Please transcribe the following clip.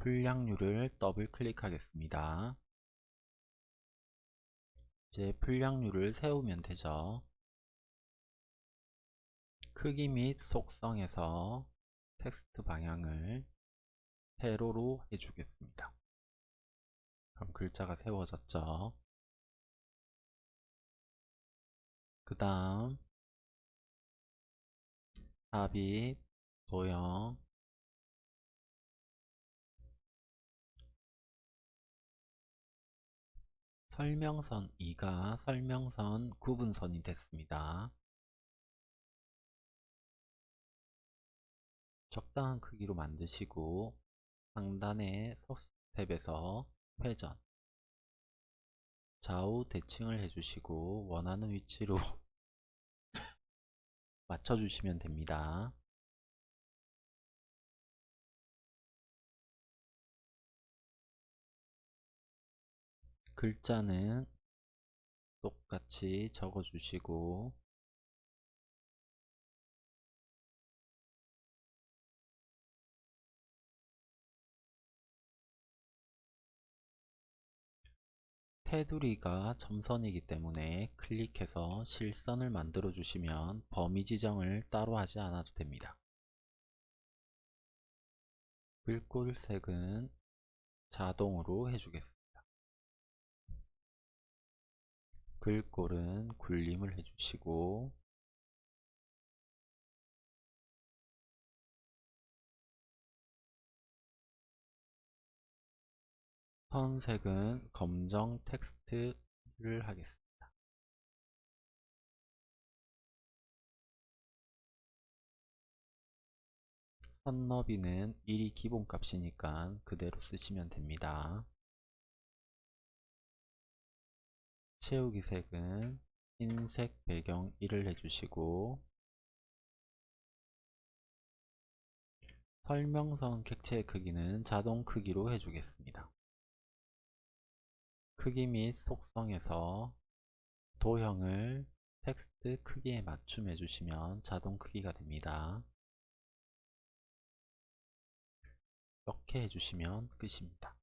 불량률을 더블 클릭하겠습니다. 이제 불량률을 세우면 되죠. 크기 및 속성에서 텍스트 방향을 세로로 해주겠습니다. 그럼 글자가 세워졌죠. 그 다음 삽입, 도형, 설명선 2가 설명선 구분선이 됐습니다. 적당한 크기로 만드시고 상단의 탭에서 회전 좌우 대칭을 해주시고 원하는 위치로 맞춰주시면 됩니다. 글자는 똑같이 적어주시고 테두리가 점선이기 때문에 클릭해서 실선을 만들어 주시면 범위 지정을 따로 하지 않아도 됩니다. 글꼴색은 자동으로 해주겠습니다. 글꼴은 굴림을 해주시고 선색은 검정 텍스트를 하겠습니다. 선 너비는 1이 기본값이니까 그대로 쓰시면 됩니다. 채우기 색은 흰색 배경 1을 해주시고 설명선 객체의 크기는 자동 크기로 해주겠습니다. 크기 및 속성에서 도형을 텍스트 크기에 맞춤해 주시면 자동 크기가 됩니다. 이렇게 해주시면 끝입니다.